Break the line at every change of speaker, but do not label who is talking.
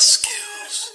skills.